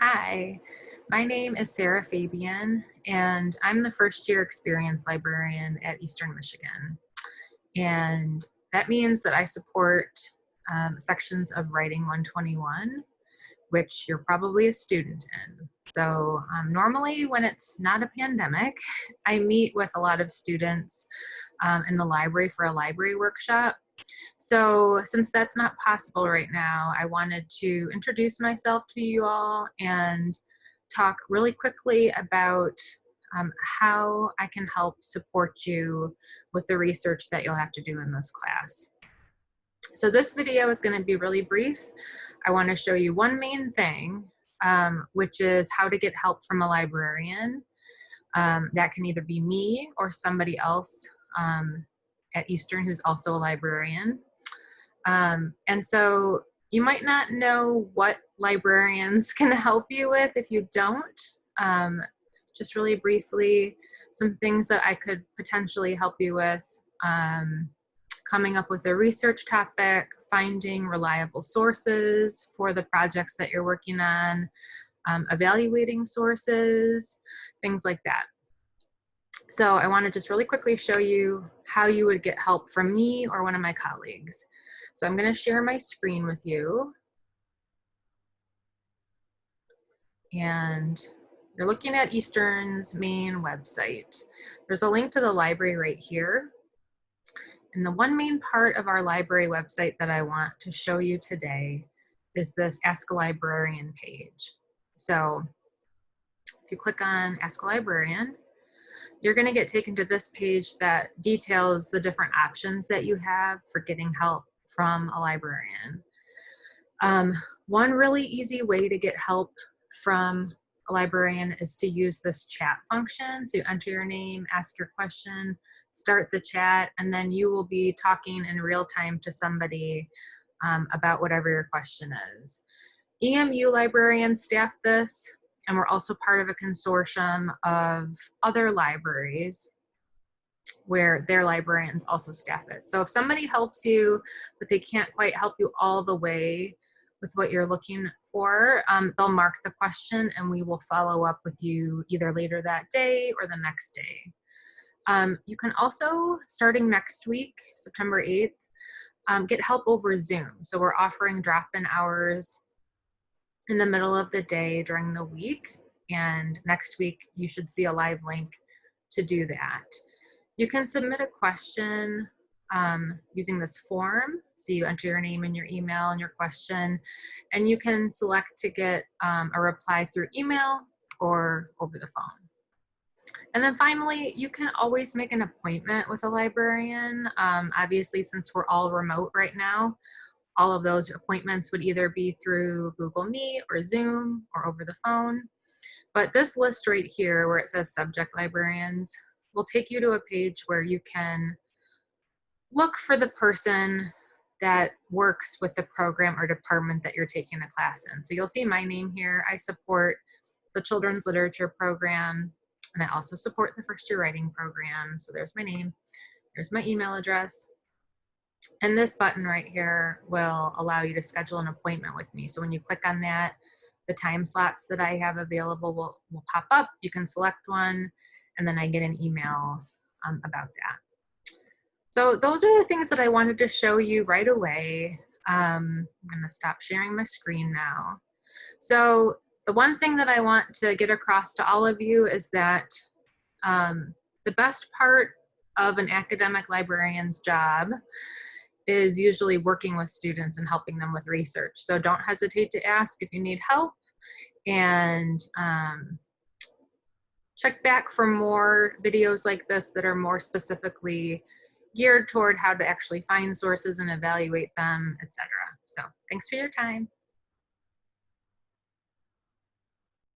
Hi, my name is Sarah Fabian, and I'm the first year experience librarian at Eastern Michigan. And that means that I support um, sections of Writing 121, which you're probably a student in. So um, normally when it's not a pandemic, I meet with a lot of students um, in the library for a library workshop. So since that's not possible right now, I wanted to introduce myself to you all and talk really quickly about um, how I can help support you with the research that you'll have to do in this class. So this video is going to be really brief. I want to show you one main thing, um, which is how to get help from a librarian. Um, that can either be me or somebody else um, at Eastern who's also a librarian. Um, and so you might not know what librarians can help you with if you don't. Um, just really briefly, some things that I could potentially help you with. Um, coming up with a research topic, finding reliable sources for the projects that you're working on, um, evaluating sources, things like that. So I want to just really quickly show you how you would get help from me or one of my colleagues. So I'm going to share my screen with you. And you're looking at Eastern's main website. There's a link to the library right here. And the one main part of our library website that I want to show you today is this Ask a Librarian page. So if you click on Ask a Librarian, you're going to get taken to this page that details the different options that you have for getting help from a librarian. Um, one really easy way to get help from a librarian is to use this chat function. So you enter your name, ask your question, start the chat, and then you will be talking in real time to somebody um, about whatever your question is. EMU librarians staff this, and we're also part of a consortium of other libraries where their librarians also staff it. So if somebody helps you, but they can't quite help you all the way with what you're looking for, um, they'll mark the question and we will follow up with you either later that day or the next day. Um, you can also, starting next week, September 8th, um, get help over Zoom. So we're offering drop-in hours in the middle of the day during the week. And next week, you should see a live link to do that. You can submit a question um, using this form. So you enter your name and your email and your question, and you can select to get um, a reply through email or over the phone. And then finally, you can always make an appointment with a librarian. Um, obviously, since we're all remote right now, all of those appointments would either be through Google Meet or Zoom or over the phone. But this list right here where it says subject librarians will take you to a page where you can look for the person that works with the program or department that you're taking the class in. So you'll see my name here. I support the children's literature program and I also support the first year writing program. So there's my name, there's my email address. And this button right here will allow you to schedule an appointment with me. So when you click on that, the time slots that I have available will, will pop up. You can select one and then I get an email um, about that. So those are the things that I wanted to show you right away. Um, I'm gonna stop sharing my screen now. So the one thing that I want to get across to all of you is that um, the best part of an academic librarian's job is usually working with students and helping them with research. So don't hesitate to ask if you need help and um, check back for more videos like this that are more specifically geared toward how to actually find sources and evaluate them, etc. So thanks for your time.